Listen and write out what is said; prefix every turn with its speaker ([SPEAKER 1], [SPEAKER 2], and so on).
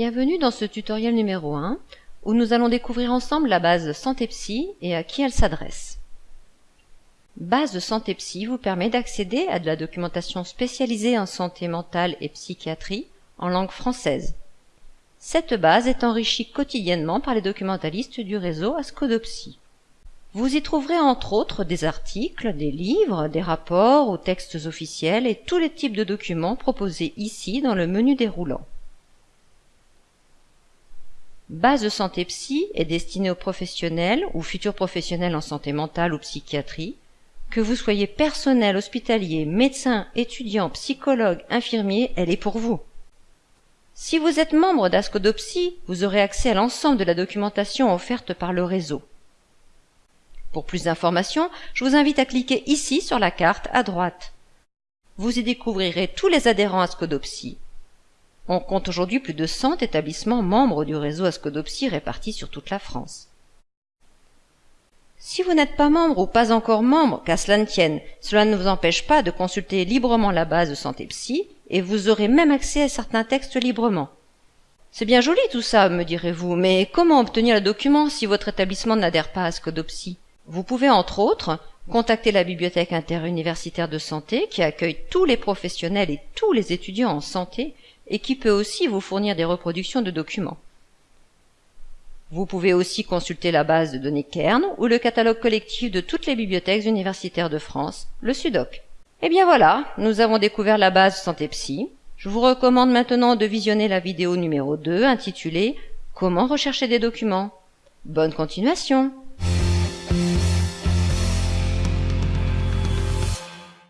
[SPEAKER 1] Bienvenue dans ce tutoriel numéro 1 où nous allons découvrir ensemble la base Santé Psy et à qui elle s'adresse. Base Psy vous permet d'accéder à de la documentation spécialisée en santé mentale et psychiatrie en langue française. Cette base est enrichie quotidiennement par les documentalistes du réseau Ascodopsy. Vous y trouverez entre autres des articles, des livres, des rapports ou textes officiels et tous les types de documents proposés ici dans le menu déroulant. Base de santé psy est destinée aux professionnels ou futurs professionnels en santé mentale ou psychiatrie, que vous soyez personnel hospitalier, médecin, étudiant, psychologue, infirmier, elle est pour vous. Si vous êtes membre d'Ascodopsy, vous aurez accès à l'ensemble de la documentation offerte par le réseau. Pour plus d'informations, je vous invite à cliquer ici sur la carte à droite. Vous y découvrirez tous les adhérents à Scodopsy. On compte aujourd'hui plus de 100 établissements membres du réseau Ascodopsy répartis sur toute la France. Si vous n'êtes pas membre ou pas encore membre, qu'à cela ne tienne, cela ne vous empêche pas de consulter librement la base de Santé et vous aurez même accès à certains textes librement. C'est bien joli tout ça, me direz-vous, mais comment obtenir le document si votre établissement n'adhère pas à Scodopsy vous pouvez entre autres contacter la bibliothèque interuniversitaire de santé qui accueille tous les professionnels et tous les étudiants en santé et qui peut aussi vous fournir des reproductions de documents. Vous pouvez aussi consulter la base de données Kern ou le catalogue collectif de toutes les bibliothèques universitaires de France, le SUDOC. Et eh bien voilà, nous avons découvert la base Santé Psy. Je vous recommande maintenant de visionner la vidéo numéro 2 intitulée Comment rechercher des documents. Bonne continuation